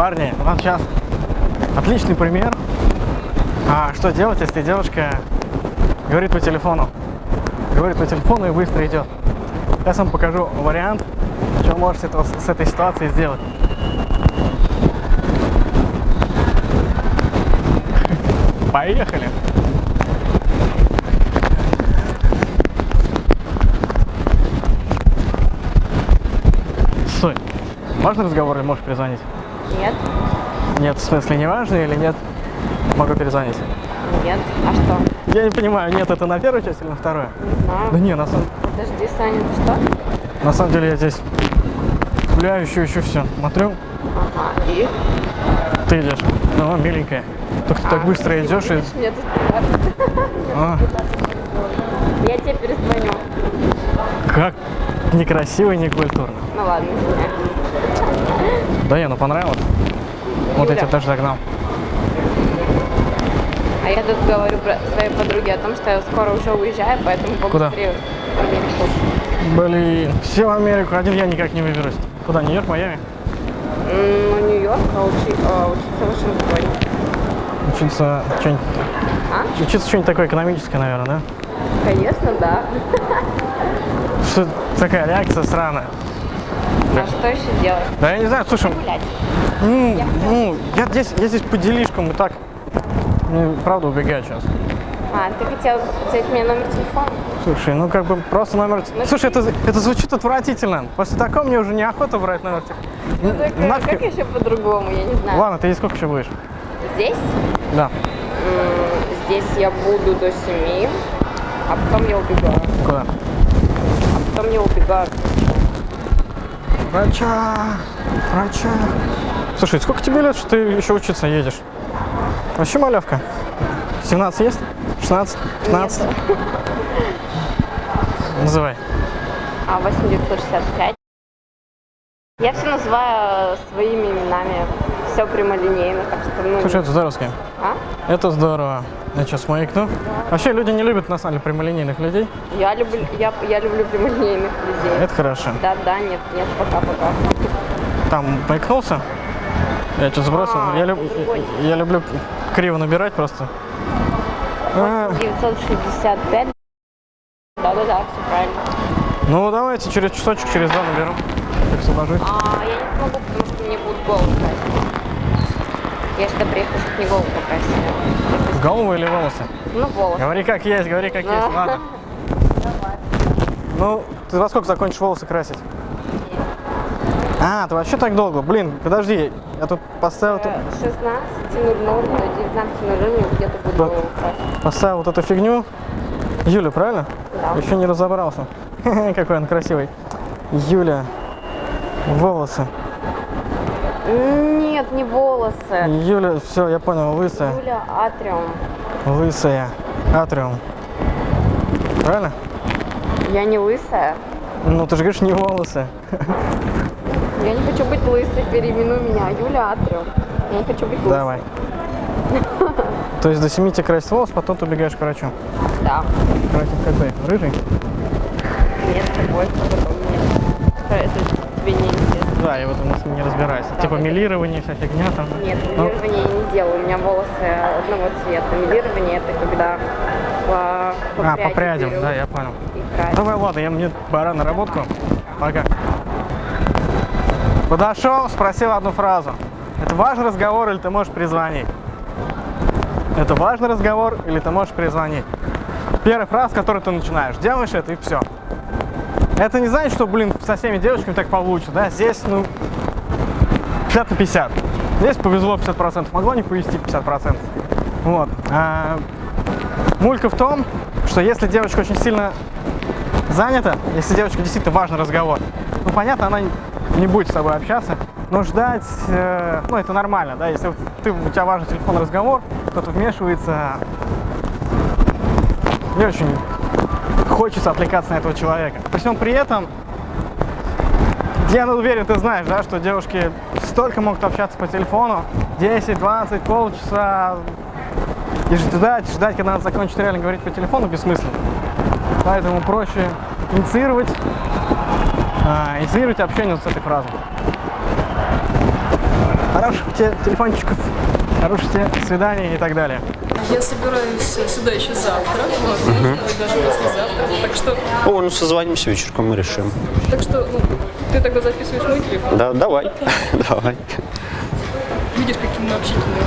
Парни, вот сейчас отличный пример. А что делать, если девушка говорит по телефону? Говорит по телефону и быстро идет. Сейчас вам покажу вариант, что можете с этой ситуацией сделать. Поехали! Стой. Важный разговор или можешь перезвонить? Нет. Нет, в смысле не важный или нет? Могу перезвонить. Нет. А что? Я не понимаю, нет, это на первую часть или на вторую? Не знаю. Да не, на самом, Подожди, Саня, ты что? на самом деле я здесь гуляю, еще, еще все. Смотрю, Ага. И? ты идешь. Ну, миленькая. Только ты так А, быстро спасибо, идешь и... видишь, Мне тут. А, Я тебе перезвоню. как некрасиво и некультурно. Ну ладно, извиняюсь. Да не, ну понравилось. Вот я тебя даже догнал. А я тут говорю про своей подруге о том, что я скоро уже уезжаю, поэтому Куда? побыстрее в Америку. Блин, все в Америку, один я никак не выберусь. Куда, Нью-Йорк, Майами? Ну, Нью-Йорк, а, учи- а учиться в Вашингтоне. Учиться что-нибудь... А? Учиться что-нибудь такое экономическое, наверное, да? Конечно, да. Что такая реакция сраная? А что еще делать? Да я не знаю, слушай, Гулять. ну, ну, я здесь, я здесь по делишкам и так, ну, правда, убегаю сейчас. А, ты хотел взять мне номер телефона? Слушай, ну как бы просто номер... Ну, Слушай, это, это звучит отвратительно. После такого мне уже неохота брать номер телефона. Ну, так, э, Нафиг- как еще по-другому, я не знаю. Ладно, ты здесь сколько еще будешь? Здесь? Да. М, Здесь я буду до 7, а потом я убегаю. Куда? А потом я убегаю. Врача, врача. Слушай, сколько тебе лет, что ты еще учиться едешь? Вообще малявка. 17 есть? 16? 15? Называй. А 8965. Я все называю своими именами. Все прямолинейно, так что, ну... Слушай, это здоровски. А? Это здорово. Я сейчас маякну. Вообще люди не любят на самом деле прямолинейных людей. Я люблю, я, я люблю прямолинейных людей. Это хорошо. Да, да, нет, нет, пока-пока. Там маякнулся. Я что сбросил. А, я, люб- я люблю криво набирать просто. А, 965. Да-да-да, все правильно. ну давайте через часочек, через два наберу. Как освобожусь. А я не смогу, потому что мне будут голову красить. Я сюда приехала, чтобы не голову покрасили. Голову или волосы? Ну, волосы. Говори как есть, говори как Да. есть. Ладно. Ну, ты во сколько закончишь волосы красить? А, ты вообще так долго? Блин, подожди, я тут поставил, тут- Э, 16.00 до 19.00 где-то буду Да. красить. поставил вот эту фигню. Юля, правильно? Да. Еще не разобрался. Какой он красивый. Юля, волосы. Нет, не волосы. Юля, все, я понял, лысая. Юля Атриум. Лысая. Атриум. Правильно? Я не лысая. Ну, ты же говоришь, не волосы. Я не хочу быть лысой, переименуй меня. Юля Атриум. Я не хочу быть лысой. Давай. То есть до 7 тебе красить волос, потом ты убегаешь к врачу. Да. Красить какой? Рыжий? Нет, такой, потом нет. Это тебе не интересно. Да, я в этом не разбираюсь. Типа милирование, вся фигня там. Нет, Ну, милирование я не делаю. У меня волосы одного цвета. Милирование это когда по, а, пряди по прядям, да, я понял. и. Давай, ладно, я мне пора на работку. Пока. Подошел, спросил одну фразу. Это важный разговор или ты можешь перезвонить? Это важный разговор или ты можешь перезвонить? Первая фраза, с которой ты начинаешь. Делаешь это и все. Это не значит, что, блин, со всеми девочками так получится, да? Здесь, ну, 50 на 50. Здесь повезло 50%, могло не повезти 50%. Вот. А, мулька в том, что если девочка очень сильно занята, если девочка действительно важный разговор, ну, понятно, она не будет с тобой общаться, но ждать, э, ну, это нормально, да, если ты, у тебя важный телефонный разговор, кто-то вмешивается, не очень хочется отвлекаться на этого человека. При всем при этом, я уверен, ты знаешь, да, что девушки столько могут общаться по телефону, 10, 20, полчаса, и ждать, ждать, когда она закончит реально говорить по телефону, бессмысленно. Поэтому проще инициировать, а, инициировать общение вот с этой фразой. хороших тебе телефончиков, хороших тебе свиданий и так далее. Я собираюсь сюда еще завтра, возможно, даже послезавтра. Так что, О, ну созвонимся вечерком, мы решим. так что, ну, ты тогда записываешь мой телефон. Да, давай, давай. Видишь, какие мы общительные.